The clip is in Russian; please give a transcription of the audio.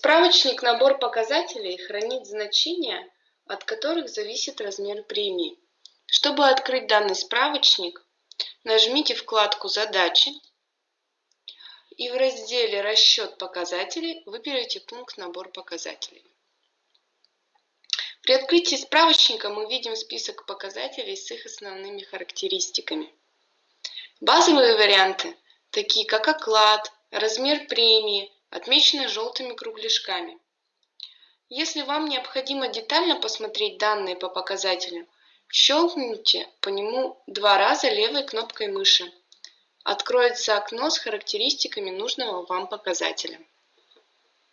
Справочник набор показателей хранит значения, от которых зависит размер премии. Чтобы открыть данный справочник, нажмите вкладку «Задачи» и в разделе «Расчет показателей» выберите пункт «Набор показателей». При открытии справочника мы видим список показателей с их основными характеристиками. Базовые варианты, такие как оклад, размер премии, отмечены желтыми кругляшками. Если вам необходимо детально посмотреть данные по показателям, щелкните по нему два раза левой кнопкой мыши. Откроется окно с характеристиками нужного вам показателя.